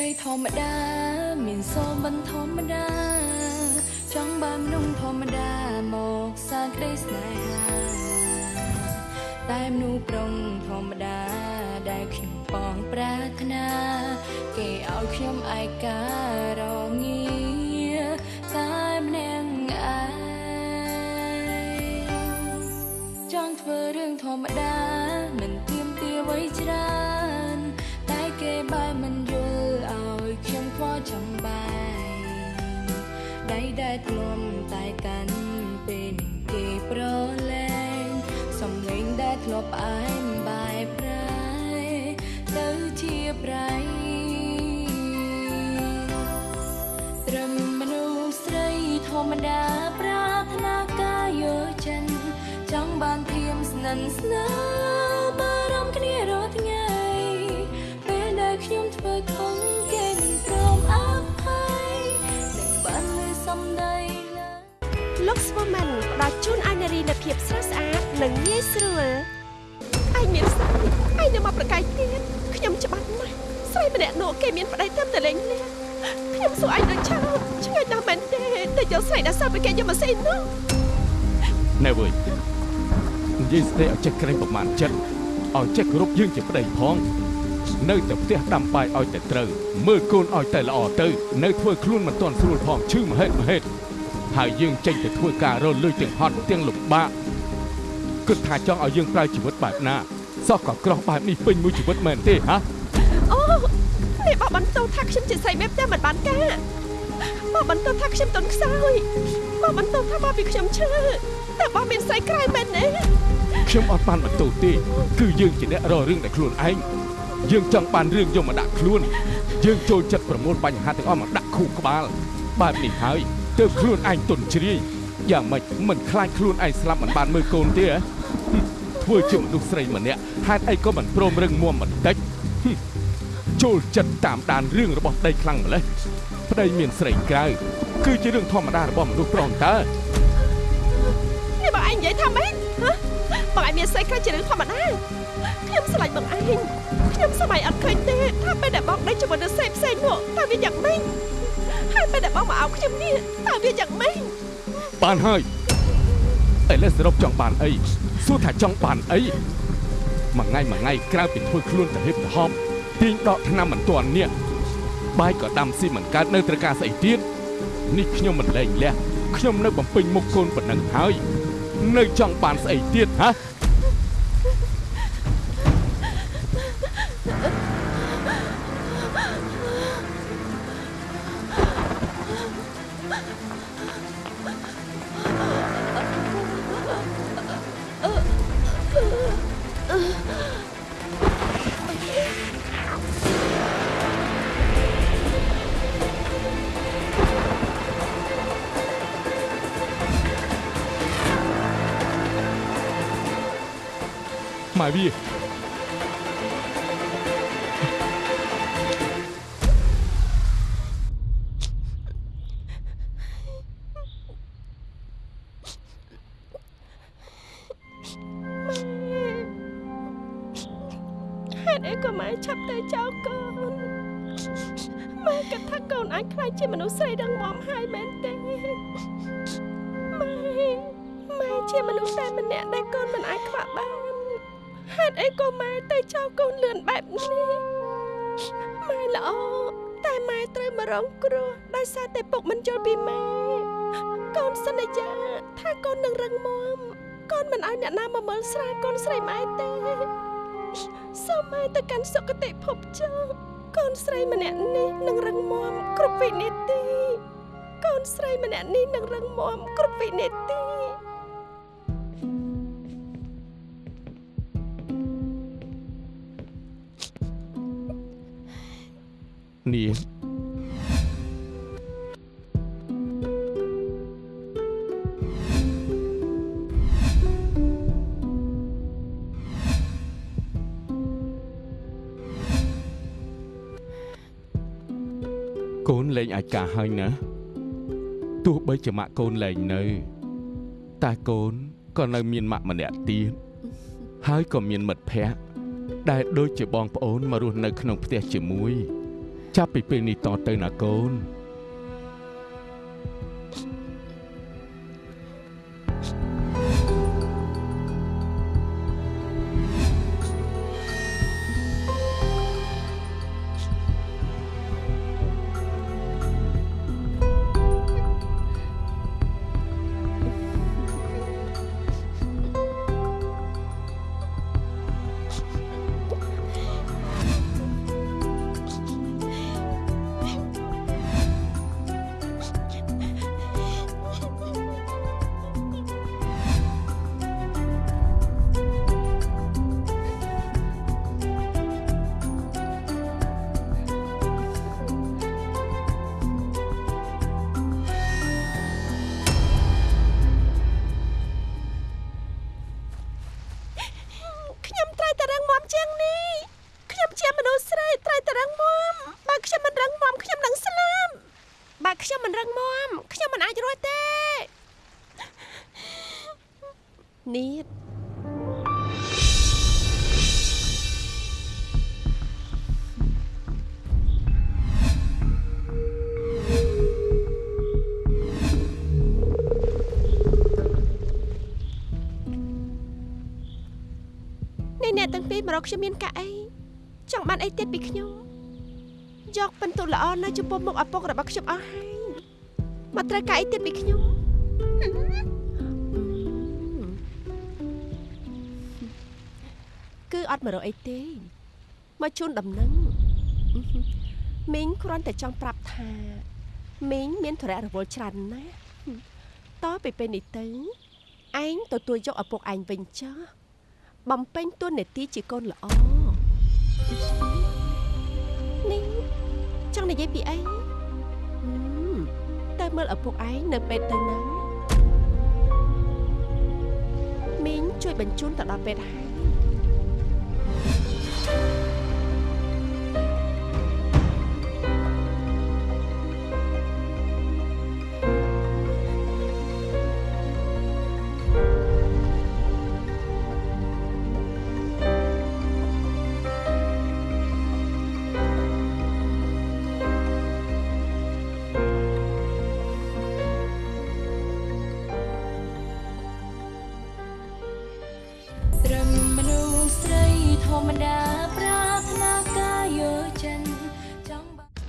ធម្មតា មានសូមមិនធម្មតា ចង់បានមនុស្សធម្មតាមកសាក្តីស្នេហាតែមនុស្សប្រុងធម្មតា ដែលខ្ញុំបងប្រាថ្នា គេឲ្យខ្ញុំឯការងាតែម្នាក់ឯងចង់ធ្វើរឿងធម្មតា ដៃដែលធ្លំតែកាន់ពេលនឹងគេប្រឡែងសំឡេងដែលធ្លាប់ផ្អែមបែបប្រែទៅជាប្រៃត្រឹមមនុស្សស្រីធម្មតាប្រាថ្នាការយកចិនចង់បានធៀមស្និនស្នា លោកស្វូម៉ាន់ផ្ដល់ជូនឲ្យនារីនូវភាពស្រស់ស្អាតនិងងាយស្រួលឯងមានស្រីឯងនៅមកប្រកែកទៀតខ្ញុំច្បាស់ណាស់ស្រីម្នាក់នោះគេមានប្តីតាមតលេងលះខ្ញុំសួរឯងដូចឆោតឆ្ងាយណាស់មែនទេតែយកស្រីដែលសើពីគេយកម៉ាស៊ីននោះណែវើយនិយាយស្ដីឲ្យចេះក្រែងប្រមាណចិត្តឲ្យចេះគោរពយើងជាប្តីផងនៅតែផ្ទះដាំបាយឲ្យតែត្រូវមើលកូនឲ្យតែល្អទៅ នៅធ្វើខ្លួនមិនទាន់ស្រួលផងឈឺមហេតុមហេតុ ហើយយើងចេញទៅធ្វើការរលួយទាំងហត់ទាំងលំបាកគិតថាចង់ឲ្យយើងប្រើជីវិតបែបណាសោះក៏ក្រោះបែបនេះពេញមួយជីវិតមែនទេហ៎អូនេះបោះបន្ទោថាខ្ញុំជាស្រីមេផ្ទះមិនបានការបោះបន្ទោថាខ្ញុំទុនខ្សោយបោះបន្ទោថាបោះពីខ្ញុំឈឺតែបោះមានស្រីក្រៅមែនទេខ្ញុំអត់បានបន្ទោសទេគឺយើងជាអ្នករករឿងតែខ្លួនឯងយើងចង់បានរឿងយកមកដាក់ខ្លួនយើងចូលចិត្តប្រមូលបញ្ហាទាំងអស់មកដាក់ខួរក្បាលបែបនេះហើយ ទើបខ្លួនឯងទុនជ្រាយយ៉ាងម៉េចមិនខ្លាចខ្លួនឯងស្លាប់មិនបានមើលកូនទេហ៎ហឹមធ្វើជាមនុស្សស្រីម្នាក់ហេតុអីក៏មិនព្រមរឹងមាំបន្តិចហឹមចូលចិត្តតាមដានរឿងរបស់ប្តីខ្លាំងម្ល៉េះប្តីមានស្រីក្រៅគឺជារឿងធម្មតារបស់មនុស្សប្រុងតើនេះបងឯងនិយាយថាម៉េចហ៎បងឯងមានស្រីក្រៅជារឿងធម្មតាខ្ញុំស្រឡាញ់បងឯងខ្ញុំសម័យអត់ឃើញទេថាពេលដែលបងដេកជាមួយនឹងស្រីផ្សេងនោះតើវាយ៉ាងម៉េច ហើយពេលដែលបងមកអោបខ្ញុំនេះតើវាយ៉ាងម៉េចបានហើយឥឡូវសរុបចង់បានអីសួរថាចង់បានអីមួយថ្ងៃមួយថ្ងៃក្រៅពីធ្វើខ្លួនទៅហិបទៅហប់ទាញដកឆ្នាំមិនទាន់នេះបាយក៏ដាំស៊ីមិនកើតនៅត្រូវការស្អីទៀតនេះខ្ញុំមិនលែងលះខ្ញុំនៅបំពេញមុខកូនប៉ុណ្ណឹងហើយ នៅចង់បានស្អីទៀតហ៎ ក៏ម៉ែឆាប់ទៅចោលកូនម៉ែគិតថាកូនអាចខ្លាចជាមនុស្សស្រីរឹងមាំហើយមែនទេម៉ែម៉ែជាមនុស្សតែម្នាក់ដែលកូនមិនអាចខ្វះបានហេតុអីក៏ម៉ែទៅចោលកូនលឿនបែបនេះម៉ែល្អតែម៉ែត្រូវមករងគ្រោះដោយសារតែពុកមិនយល់ពីម៉ែកូនសន្យាថាកូននឹងរឹងមាំកូនមិនឲ្យអ្នកណាមកមើលស្រាយកូនស្រីម៉ែទេ សូមឲ្យទៅកាន់សុគតិភពចុះកូនស្រីម្នាក់នេះនឹងរឹងមាំគ្រប់វិនាទីកូនស្រីម្នាក់នេះនឹងរឹងមាំគ្រប់វិនាទី កូនលែងអាចការហើយណាទោះបីជាម៉ាក់កូនលែងនៅតែកូនក៏នៅមានម៉ាក់ម្នាក់ទៀតហើយក៏មានមិត្តភ័ក្តិដែលដូចជាបងប្អូនមករស់នៅក្នុងផ្ទះជាមួយ ចាប់ពីពេលនេះតទៅណាកូន មករកខ្ញុំមានកាអីចង់បានអីទៀតពីខ្ញុំយកពិន្ទុល្អនៅចំពោះមុខឪពុករបស់ខ្ញុំអស់ហើយមកត្រូវការអីទៀតពីខ្ញុំគឺអត់មករកអីទេមកជូនដំណឹងមីងគ្រាន់តែចង់ប្រាប់ថាមីងមានធរៈរវល់ច្រើនណាស់តទៅពេលនេះទៅឯងទទួលយកឪពុកឯងវិញចុះ បំពេញតួនាទីជាកូនល្អនេះចង់និយាយពីអីហឹមទៅមើលឪពុកឯងនៅពេទ្យទៅណាមីងជួយបញ្ជូនទៅដល់ពេទ្យហើយ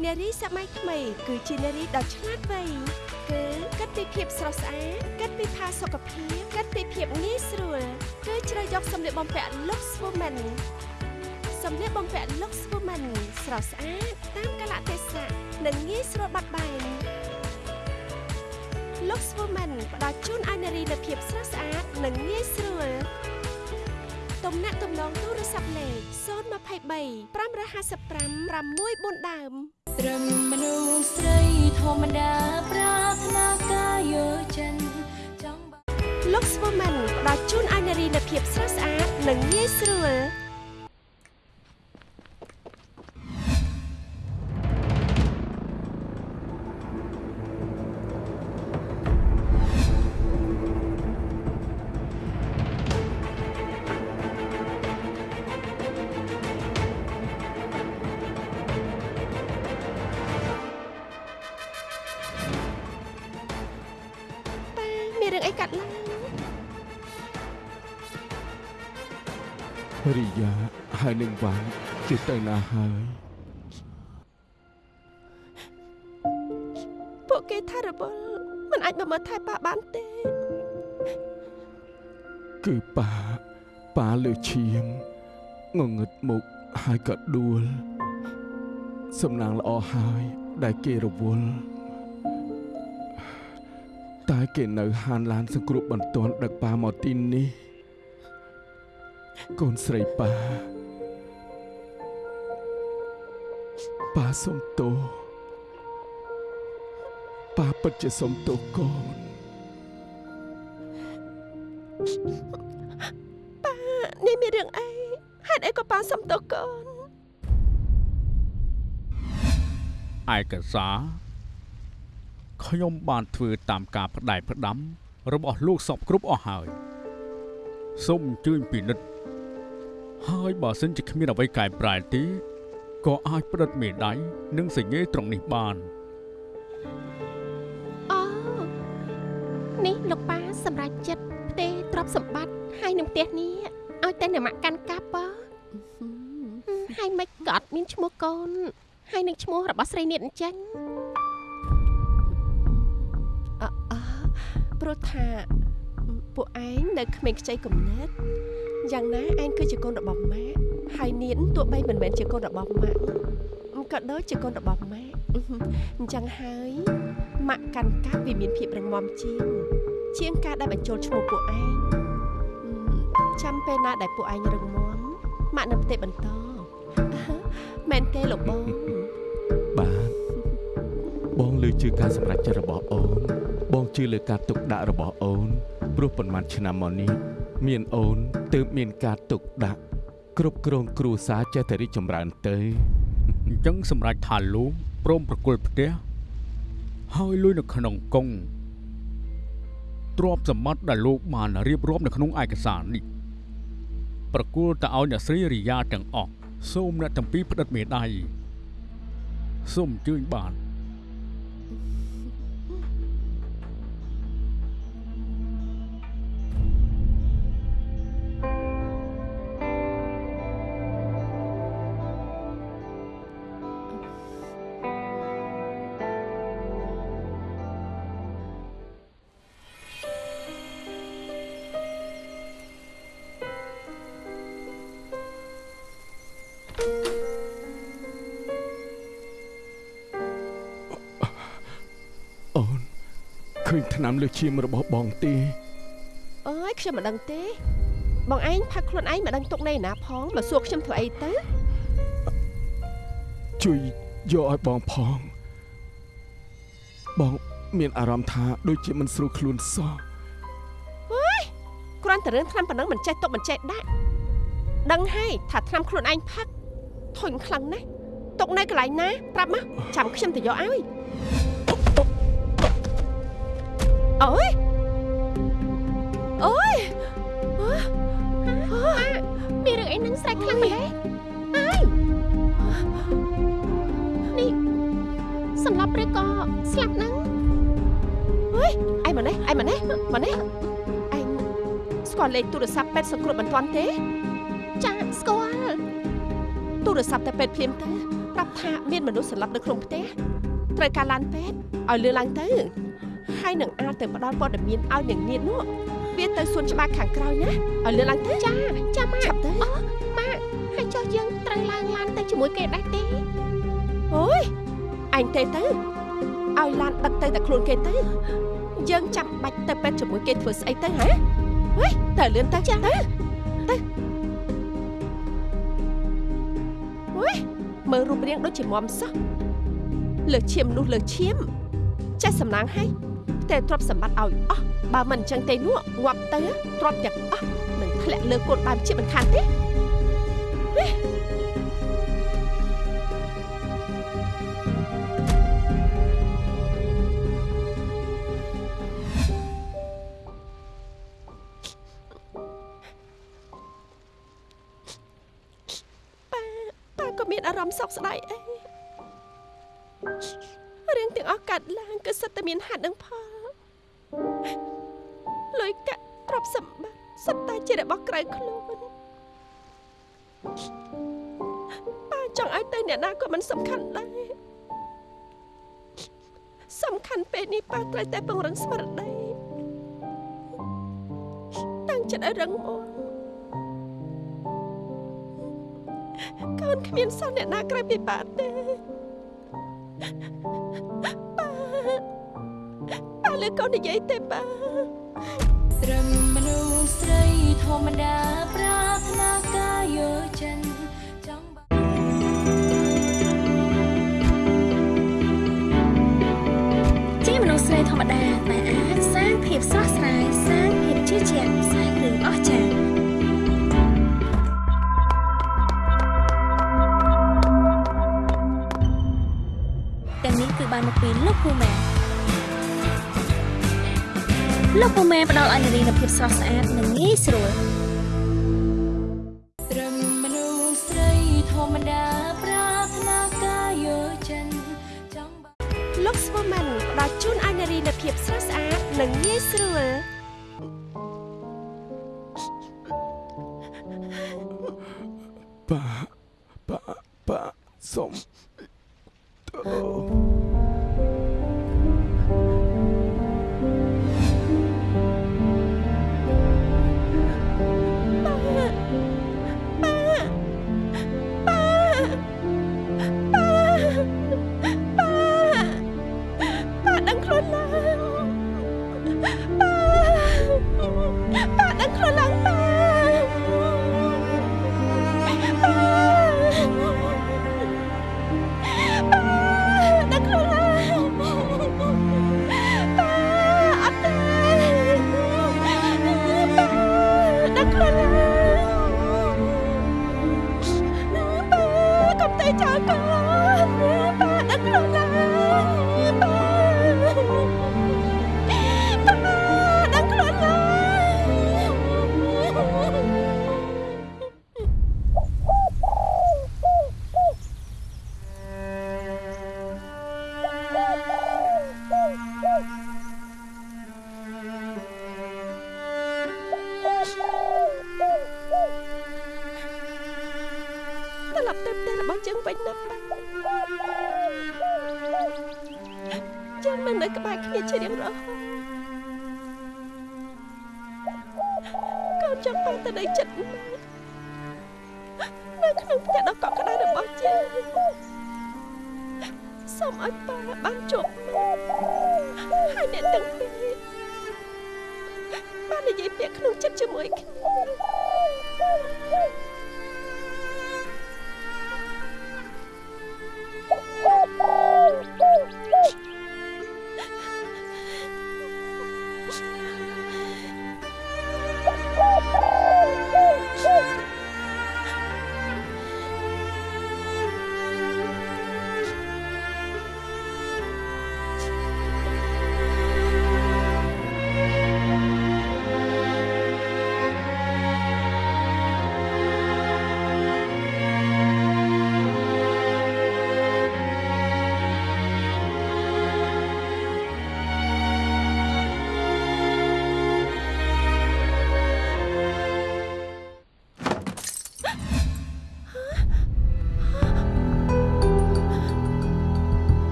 ននារីសម័យថ្មី គឺជានារីដ៏ឆ្លាតវៃគឺគិតពីភាពស្រស់ស្អាតគិតពីផាសុកភាពគិតពីភាពងាយស្រួលគឺជ្រើសយកសម្លៀកបំពាក់ Lux Woman សម្លៀកបំពាក់ Lux Woman ស្រស់ស្អាតតាមកលៈទេសៈនិងងាយស្រួលបាត់បែន Lux Woman ផ្ដល់ជូនឲ្យនារីនូវភាពស្រស់ស្អាតនិងងាយស្រួលទំនាក់ទំនងទូរស័ព្ទលេខ023 555 640ដើម ត្រឹមមនុស្សស្រីធម្មតាប្រាថ្នាការយកចិនចង់បាន Lux Woman ផ្ដល់ជូនឲ្យនារីនូវភាពស្រស់ស្អាត និងងាយស្រួល រិយាហើយនឹងវ៉ាន់ជាទៅណាហើយពួកគេថារវល់មិនអាចមកមើលថែប៉ាបានទេ គឺប៉ាប៉ាលើឈាមងងឹតមុខហើយក៏ដួល សំណាងល្អហើយដែលគេរវល់តែគេនៅហានឡានសង្គ្រោះបន្ទាន់ដឹកប៉ាមកទីនេះ កូនស្រីប៉ាប៉ាសុំទោសប៉ាពិតជាសុំទោសកូនប៉ានេះមានរឿងអីហេតុអីក៏ប៉ាសំទោសកូនឯកសារខ្ញុំបានធ្វើតាមការផ្ដែផ្ដាំរបស់លោកសពគ្រប់អស់ហើយសូមអញ្ជើញពិនិត្យ ហើយបើសិនជាគ្មានអ្វីកែប្រែទេក៏អាចផ្តិតមេដៃនិងសញ្ញេត្រង់នេះបានអូនេះលោកប៉ាសម្រាប់ចិត្តផ្ទេរទ្រព្យសម្បត្តិហើយនឹងផ្ទះនេះឲ្យតែអ្នកម៉ាក់កាន់កាប់បើហើយមិនក៏អត់មានឈ្មោះកូន ហើយនឹងឈ្មោះរបស់ស្រីនេះអញ្ចឹងអអព្រោះថាពួកឯងនៅក្មេងខ្ចីកំណត់ យ៉ាងណាឯងគឺជាកូនរបស់ម៉ាក់ហើយនាងទោះបីមិនមែនជាកូនរបស់ម៉ាក់ក៏ដូចជាកូនរបស់ម៉ាក់អញ្ចឹងហើយម៉ាក់កាន់កាប់វាមានភាពរឹងមាំជាងជាងការដែលបញ្ចូលឈ្មោះពួកឯងចាំពេលណាដែលពួកឯងរឹងមាំម៉ាក់នឹងផ្ទេបន្តមែនទេលោកបងបាទបងលើជឿការសម្រេចចិត្តរបស់អូនបងជឿលើការទុកដាក់របស់អូនព្រោះប៉ុន្មានឆ្នាំមកនេះ មានអូនទើបមានការទុកដាក់គ្រប់គ្រងគ្រួសារចេះតែរីកចម្រើនទៅអញ្ចឹងសម្រាប់ថាលោកព្រមប្រគល់ផ្ទះហើយលុយនៅក្នុងកង់ទ្រព្យសម្បត្តិដែលលោកបានរៀបរាប់នៅក្នុងឯកសារនេះប្រគល់ទៅឲ្យអ្នកស្រីរីយ៉ាទាំងអស់សូមអ្នកទាំងពីរផ្តិតមេដៃសូមអញ្ជើញបាន ឃើញឆ្នាំលើឈាមរបស់បងទេអើយខ្ញុំមិនដឹងទេ បងឯងផឹកខ្លួនឯងមិនដឹងទុកនៅណាផងមកសួរខ្ញុំធ្វើអីទៅជួយយកឲ្យបងផង បងមានអារម្មណ៍ថាដូចជាមិនស្រួលខ្លួនសោះគ្រាន់តែរឿងថ្នាំប៉ុណ្ណឹងមិនចេះទុកមិនចេះដាក់ដឹងហើយថាថ្នាំខ្លួនឯងផឹកធុញខ្លាំងណាស់ទុកនៅកន្លែងណាប្រាប់មកចាំខ្ញុំទៅយកឲ្យ អូយអូយមានរឿងអីនឹងស្រែកខ្លាំងម្ល៉េះអើយនេះសម្លាប់ឬក៏ស្លាប់ហ្នឹងអើយអីមកនេះអីមកនេះមកនេះអញស្គាល់លេខទូរស័ព្ទពេទ្យសង្គ្រោះបន្ទាន់ទេចាស្គាល់ទូរស័ព្ទតែពេទ្យភ្លាមទៅប្រាប់ថាមានមនុស្សស្លាប់នៅក្នុងផ្ទះត្រូវការឡានពេទ្យឲ្យលឿនឡើងទៅ ហើយនឹងអាចទៅផ្ដល់ព័ត៌មានឲ្យនាងនាងនោះវាទៅសួនច្បារខាងក្រោយណាឲ្យលឿនឡើងទៅចាចាម៉ាក់ឆាប់ទៅអូម៉ាក់ហើយចុះយើងត្រូវឡើងឡានទៅជាមួយគេដែរទេអូយអញទេទៅឲ្យឡានដឹកទៅតែខ្លួនគេទៅយើងចាំបាច់ទៅពេទ្យជាមួយគេធ្វើស្អីទៅហ៎ហុយតើលឿនទៅចាទៅទៅហុយមើលរូបរាងដូចជាមមសោះលើឈាមនោះលើឈាមចេះសំណាងហើយ តែទ្រព្យសម្បត្តិឲ្យអស់បើមិនអញ្ចឹងទេនោះងាប់ទៅទ្រព្យទាំងអស់នឹងធ្លាក់លើកូនបែបជាមិនខានទេហេប៉ាក៏មានអារម្មណ៍សោកស្ដាយអីរឿងទាំងអស់កាត់ឡើងគឺសិតតែមានហេតុនិងផល លុយកាក់ទ្រព្យសម្បត្តិសិតតែជារបស់ក្រៅខ្លួនប៉ាចង់ឲ្យទៅអ្នកណាក៏មិនសំខាន់ដែរសំខាន់ពេលនេះប៉ាត្រូវតែពង្រឹងស្មារតីតាំងចិត្តឲ្យរឹងមាំកូនគ្មានសោះអ្នកណាក្រៅពីប៉ាទេ លើកូននិយាយទេប៉ាត្រឹមមនុស្សស្រីធម្មតាប្រាថ្នាការយកចិនចង់បានជាមនុស្សស្រីធម្មតាតែអាចសាងភាពស្រស់ស្រាយសាងភាពជឿជាក់សាងរឿងអស្ចារ្យទាំងនេះគឺបានមកពីលោកពូម៉ែ លោកពូម៉ែផ្ដល់ឲ្យនារីនូវភាពស្រស់ស្អាតនិងងាយស្រួល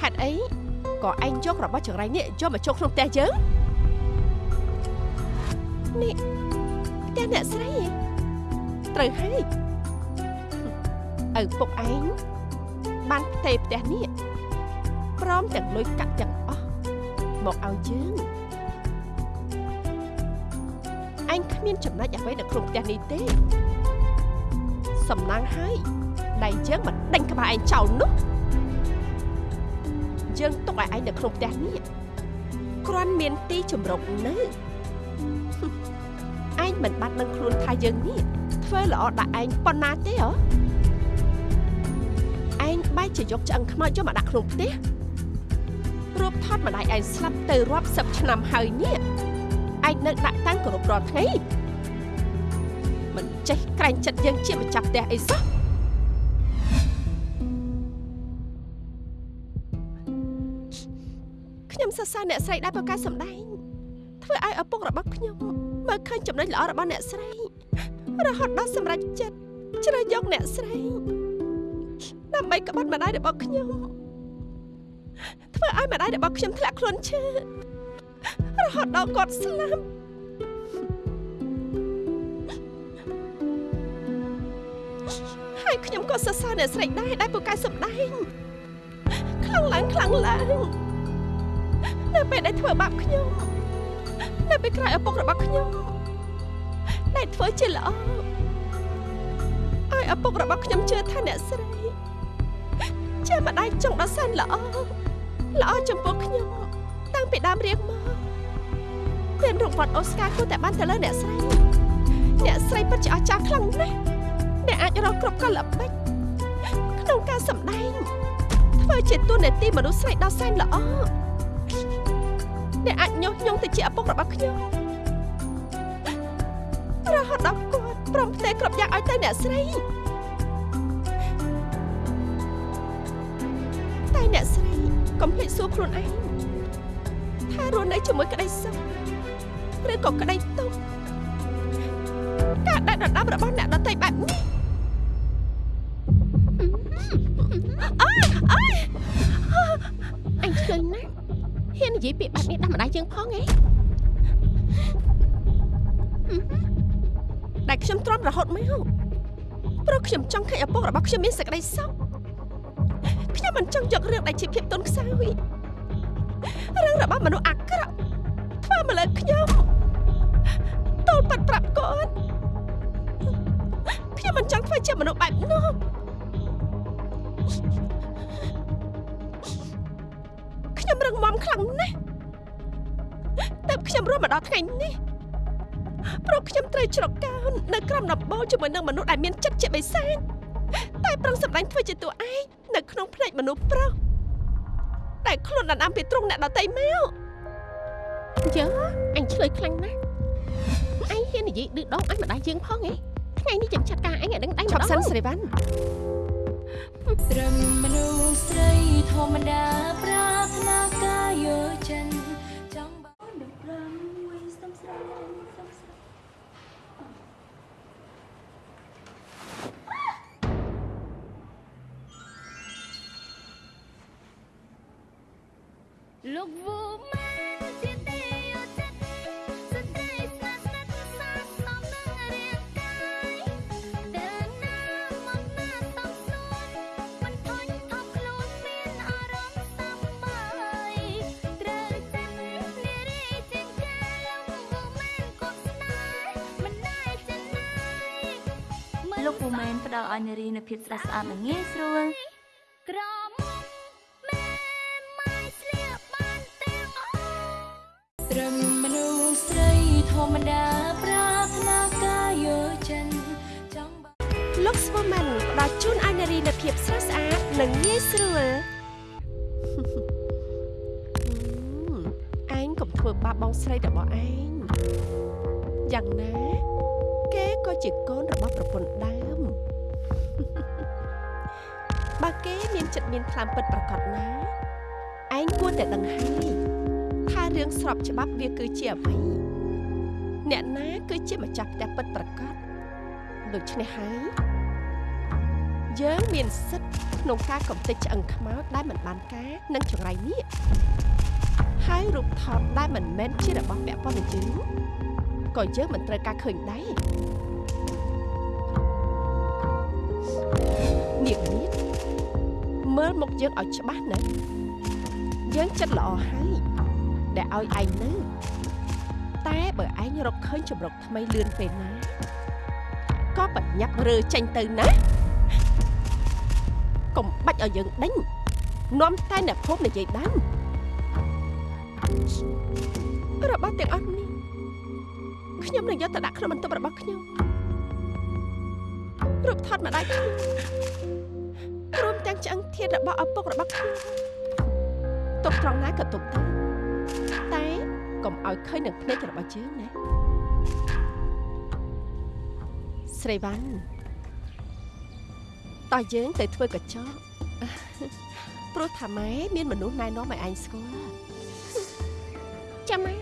ហេតុអីក៏ឯងយករបស់ចង្រៃនេះយកមកចូលក្នុងផ្ទះយើងនេះផ្ទះអ្នកស្រីហ៎ត្រូវហើយឪពុកឯងបានផ្ទេរផ្ទះនេះព្រមទាំងលុយកាក់ទាំងអស់មកឲ្យយើងឯងគ្មានចំណុចអ្វីនៅក្នុងផ្ទះនេះទេសំណាងហើយដៃយើងមិនដេញក្បាលឯងចោលនោះ យើងទុកឲ្យឯងនៅក្នុងផ្ទះនេះគ្រាន់មានទីជំរកនៅឯងមិនបាត់នឹងខ្លួនថាយើងនេះធ្វើល្អដាក់ឯងប៉ុណ្ណាទេហ៎ឯងបែរជាយកឆ្អឹងខ្មោចយកមកដាក់ក្នុងផ្ទះរូបថតម្ដាយឯងស្លាប់ទៅរាប់សិបឆ្នាំហើយនេះឯងនៅដាក់តាំងគោរពរាល់ថ្ងៃមិនចេះក្រែងចិត្តយើងជាម្ចាស់ផ្ទះអីសោះ ខ្ញុំសរសើរអ្នកស្រីដែលប្រកាសសម្ដែងធ្វើឲ្យឪពុករបស់ខ្ញុំមើលឃើញចំណុចល្អរបស់អ្នកស្រីរហូតដល់សម្រេចចិត្តជ្រើសយកអ្នកស្រីដើម្បីក្បត់ម្ដាយរបស់ខ្ញុំធ្វើឲ្យម្ដាយរបស់ខ្ញុំធ្លាក់ខ្លួនឈឺរហូតដល់គាត់ស្លាប់ហើយខ្ញុំក៏សរសើរអ្នកស្រីដែរដែលពូកែសម្ដែងខ្លាំងឡើងខ្លាំងឡើង នៅពេលដែលធ្វើបាបខ្ញុំនៅពេលក្រោយឪពុករបស់ខ្ញុំដែលធ្វើជាល្អឲ្យឪពុករបស់ខ្ញុំជឿថាអ្នកស្រីជាម្ដាយចង់ដល់សែនល្អល្អចំពោះខ្ញុំតាំងពីដើមរៀងមកមានរង្វាន់អូស្ការគួរតែបានទៅលើអ្នកស្រីអ្នកស្រីពិតជាអស្ចារ្យខ្លាំងណាស់អ្នកអាចរកគ្រប់កលល្បិចក្នុងការសម្ដែងធ្វើជាតួនាទីមនុស្សស្រីដ៏សែនល្អ នដែលអាចញុះញង់ទៅជាឪពុករបស់ខ្ញុំរហូតដល់គាត់ព្រមផ្ទេរគ្រប់យ៉ាងឲ្យទៅអ្នកស្រីតែអ្នកស្រីកុំភ្លេចសួរខ្លួនឯងថារស់នៅជាមួយក្តីសុខឬក៏ក្តីទុក្ខការដាក់ដណ្ដើមរបស់អ្នកដទៃបែបនេះ ខ្ញុំចង់ឃើញឪពុករបស់ខ្ញុំមានសេចក្តីសុខខ្ញុំមិនចង់យករឿងដែលជាភាពទន់ខ្សោយរឿងរបស់មនុស្សអាក្រក់ធ្វើមកលើខ្ញុំតូលប៉ាត់ប្រាប់គាត់ខ្ញុំមិនចង់ធ្វើជាមនុស្សបែបនោះខ្ញុំរឹងមាំខ្លាំងណាស់តែខ្ញុំរស់មកដល់ថ្ងៃនេះ ព្រោះខ្ញុំត្រូវជ្រកកោននៅក្រោមដំបូលជាមួយនឹងមនុស្សដែលមានចិត្តជាបិសាចតែប្រឹងសម្ដែងធ្វើជាតួឯងនៅក្នុងភ្នែកមនុស្សប្រុសតែខ្លួនដណ្ដើមពីទ្រង់អ្នកដតីមកយើអញឆ្លើយខ្លាំងណាស់អញហ៊ាននិយាយឌឺដងឲ្យម្ដាយយើងផងហ៎ថ្ងៃនេះចាំចាត់ការអញឲ្យដឹងដៃម្ដងឆាប់សិនស្រីវ៉ាន់ត្រឹមមនុស្សស្រីធម្មតាប្រាថ្នាការយកចិន លោកវូម៉ានជាទីយកចិត្តស្ត្រីស្នាស្និទ្ធសាស្នំនឹងរាងកាយដើរណាមកណាសំសួនមិនធុញថប់ខ្លួនមានអារម្មណ៍សាំបាយត្រូវចិត្តនារីជាងកាលោកវូម៉ានគប់ស្នេហ៍មិនដែលចិនណាយលោកវូម៉ានផ្ដល់ឲ្យនារីនូវភាពស្រស់ស្អាតនិងងាយស្រួលក្រ ម្មតាប្រាថ្នាការយកចិនចង់បានលោកស្វម៉ាន់ផ្ដល់ជូនឲ្យនារីនូវភាពស្រស់ស្អាតនិងងាយស្រួលឯងកុំធ្វើបាបបងស្រីរបស់ឯងយ៉ាងណា គេក៏ជាកូនរបស់ប្រពន្ធដើមបើគេមានចិត្តមានថ្លើមពិតប្រកបណាឯងគួរតែដឹងហើយថារឿងស្របច្បាប់វាគឺជាអ្វី អ្នកណាគឺជាម្ចាស់ផ្ទះពិតប្រកបដូច្នេះហើយយើងមានសិទ្ធិក្នុងការកំទេចឆ្អឹងខ្មោចដែលមិនបានការនិងចង្រៃនេះហើយរូបថតដែលមិនមែនជារបស់ពាក់ព័ន្ធនឹងយើងក៏យើងមិនត្រូវការឃើញដែរនាងនេះមើលមុខយើងឲ្យច្បាស់ណាស់យើងចិត្តល្អហើយដែលឲ្យឯងនៅ តែបើឯងរកឃើញចម្រុកថ្មីលឿនពេលណាក៏បញ្ញាប់រើចេញទៅណាកុំបាច់ឲ្យយើងដេញនាំតែអ្នកភូមិនិយាយដើមរបស់ទាំងអស់នេះខ្ញុំនឹងយកទៅដាក់ក្នុងបន្ទប់របស់ខ្ញុំរូបថតម្ដាយខ្ញុំព្រមទាំងឆ្អឹងធាតរបស់ឪពុករបស់ខ្ញុំទុកត្រង់ណាក៏ទុកទៅតែ កុំឲ្យឃើញនឹងភ្នែករបស់យើងណាស្រីវ៉ាន់តោះយើងទៅធ្វើកញ្ចក់ព្រោះថាម៉ែមានមនុស្សណែនាំឲ្យឯងស្គាល់ចាំម៉ែ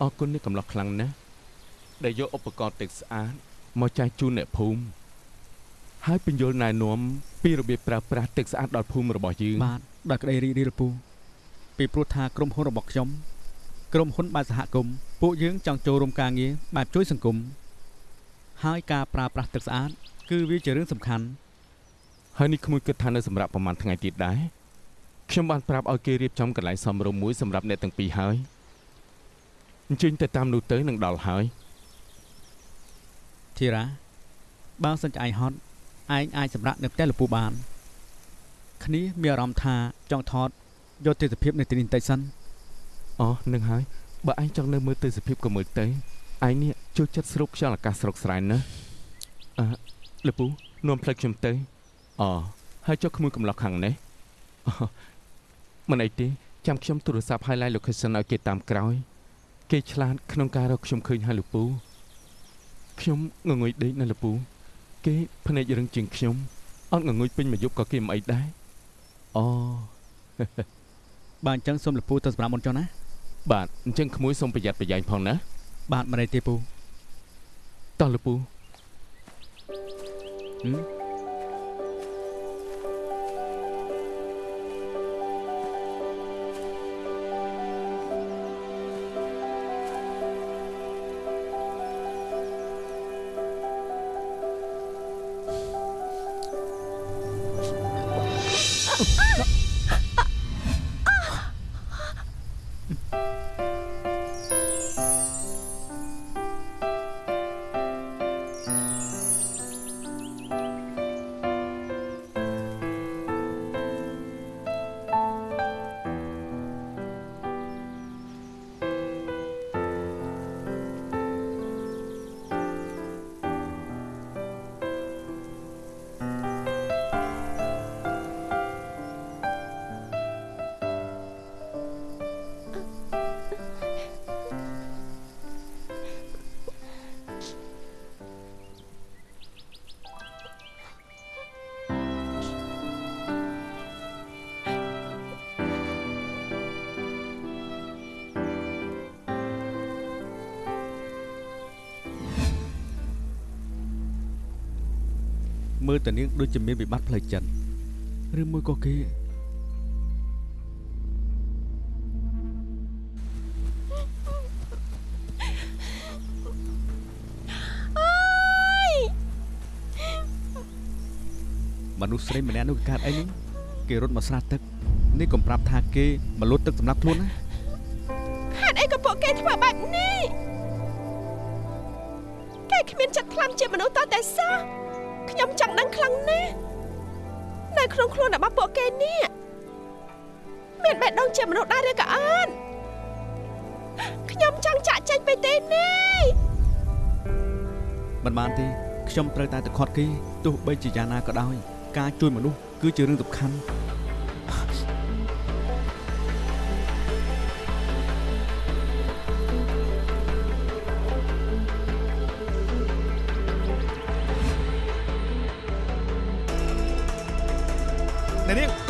អរគុណនេះកំឡោះខ្លាំងណាស់ដែលយកឧបករណ៍ទឹកស្អាតមកចែកជូនអ្នកភូមិហើយបញ្យល់ណែនាំពីរបៀបប្រើប្រាស់ទឹកស្អាតដល់ភូមិរបស់យើងបាទដោយក្តីរីករាយលពូពីព្រោះថាក្រុមហ៊ុនរបស់ខ្ញុំក្រុមហ៊ុនបែបសហគមន៍ពួកយើងចង់ចូលរួមការងារបែបជួយសង្គមហើយការប្រើប្រាស់ទឹកស្អាត គឺវាជារឿងសំខាន់ហើយនេះក្មួយគិតថានៅសម្រាប់ប្រហែលថ្ងៃទៀតដែរខ្ញុំបានប្រាប់ឲ្យគេរៀបចំកន្លែងសមរម្យមួយសម្រាប់អ្នកទាំងពីរហើយ អញ្ជើញទៅតាមនោះទៅនឹងដល់ហើយធីរ៉ាបើសិនជាឯងហត់ឯងអាចសម្រាប់នៅផ្ទះលពូបាន គ្នាមានអារម្មណ៍ថាចង់ថតយកទស្សនភាពនៅទីនេះបន្តិចសិនអូនឹងហើយបើឯងចង់នៅមើលទៅសភាពក៏មើលទៅឯងនេះចូលចិត្តស្រូបខ្យល់អាកាសស្រុកស្រែណាអឺលពូនាំផ្លូវខ្ញុំទៅអូហើយចុះក្មួយកំឡោះខាងនេះអូមិនអីទេចាំខ្ញុំទូរស័ព្ទ highlight location ឲ្យគេតាមក្រោយ គេឆ្លាតក្នុងការរកខ្ញុំឃើញហើយលពូខ្ញុំងងុយដេកនៅលពូ គេភ្នែករឹងជាងខ្ញុំអត់ងងុយពេញមួយយប់ក៏គេមិនអីដែរអូបើអញ្ចឹងសូមលពូទៅសម្រាប់មុនចុះណាបាទអញ្ចឹងក្មួយសូមប្រយ័ត្នប្រយែងផងណាបាទមិនអីទេពូតោះលពូហឹម មើលតានាងដូចជាមានវិបត្តិផ្លូវចិត្តឬមួយក៏គេអើយមនុស្សស្រីម្នាក់នោះគេកើតអីនេះគេរត់មកស្រះទឹកនេះកុំប្រាប់ថាគេមកលូតទឹកសម្រាប់ខ្លួនណាហេតុអីក៏ពួកគេធ្វើបែបនេះគេគ្មានចិត្តខ្លាំជាមនុស្សតតែសោះ ខ្ញុំចង់ដឹងខ្លាំងណាស់នៅក្នុងខ្លួនរបស់ពួកគេនេះមានបេះដូងជាមនុស្សដែរឬក៏អត់ខ្ញុំចង់ចាក់ចេញពីទីនេះមិនបានទេខ្ញុំត្រូវតែទៅខាត់គេទោះបីជាយ៉ាងណាក៏ដោយការជួយមនុស្សគឺជារឿងសំខាន់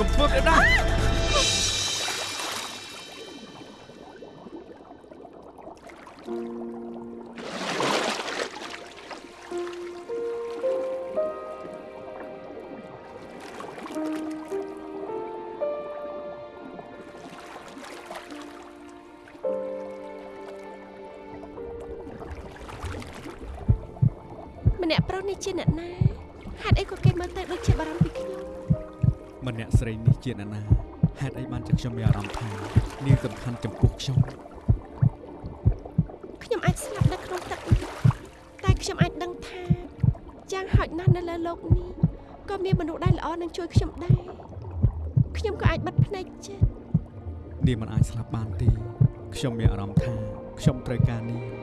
កនាងកុំធ្វើគេដែរម្នាក់ប្រុសនេះជាអ្នកណាហេតុអីក៏គេមើលទៅដូចជាបារម្ភពីខ្ញុំ ម្នាក់ស្រីនេះជាអ្នកណាហេតុអីបានជាខ្ញុំមានអារម្មណ៍ថានាងសំខាន់ចំពោះខ្ញុំ ខ្ញុំអាចស្លាប់នៅក្នុងទឹកនេះតែខ្ញុំអាចដឹងថាយ៉ាងហោចណាស់នៅលើโลกនេះក៏មានមនុស្សដែលល្អនឹងជួយខ្ញុំដែរខ្ញុំក៏អាចបិទភ្នែកចិត្ត នាងមិនអាចស្លាប់បានទេខ្ញុំមានអារម្មណ៍ថាខ្ញុំត្រូវការនាង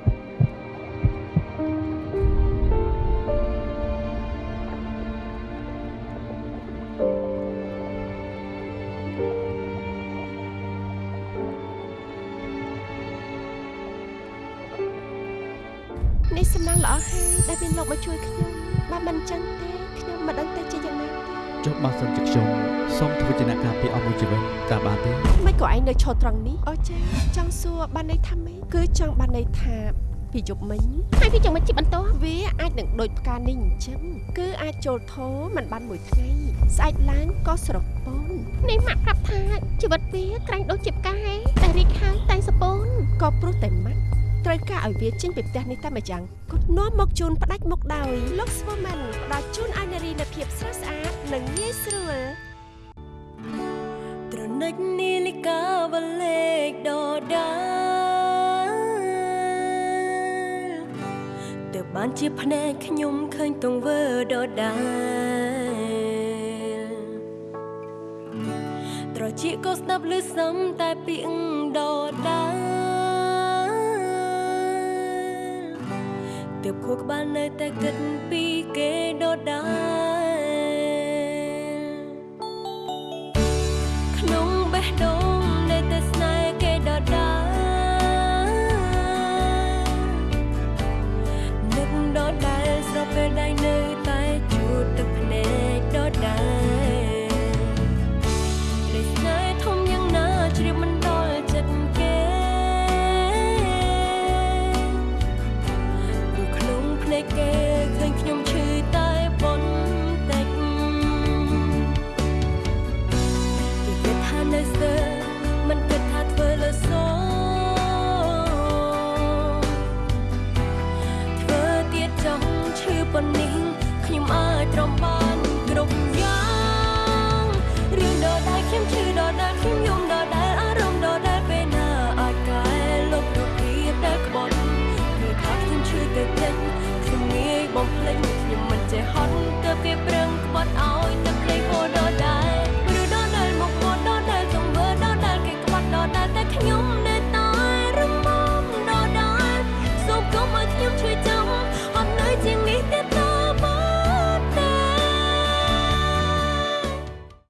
ល្អហើយដែលមានលោកមកជួយខ្ញុំបើមិនចឹងទេខ្ញុំមិនដឹងទៅជាយ៉ាងណាទេចុះបើសិនជាខ្ញុំសូមធ្វើជាអ្នកការពារអស់មួយជីវិតតើបានទេមិនក៏ឯងនៅឈរត្រង់នេះអូចាចង់សួរបានន័យថាម៉េចគឺចង់បានន័យថាពីយប់មិញហើយវាចាំមិនជីបន្តវាអាចនឹងដូចផ្កានេះអញ្ចឹងគឺអាចចូលធោមិនបានមួយថ្ងៃស្អែកឡើងក៏ស្រពោននេះម៉ាក់ប្រាប់ថាជីវិតវាក្រាញ់ដូចជាផ្កាហេតែរីកហើយតែសពូនក៏ព្រោះតែម៉ាក់ ត្រូវការឲ្យវាចេញពីផ្ទះនេះតែម្យ៉ាងគាត់នាំមកជូនផ្ដាច់មុខដោយលោកស្វូមិនផ្ដល់ជូនឲ្យនារីនូវភាពស្រស់ស្អាតនិងងាយស្រួលត្រនិចនាឡិកាវលេខដដាលទើបបានជាភ្នែកខ្ញុំឃើញទង្វើដដាលត្រចៀកក៏ស្ដាប់ឮសំតែពាក្យដដា ទើបខួរក្បាលនៅតែគិតពីគេដដាល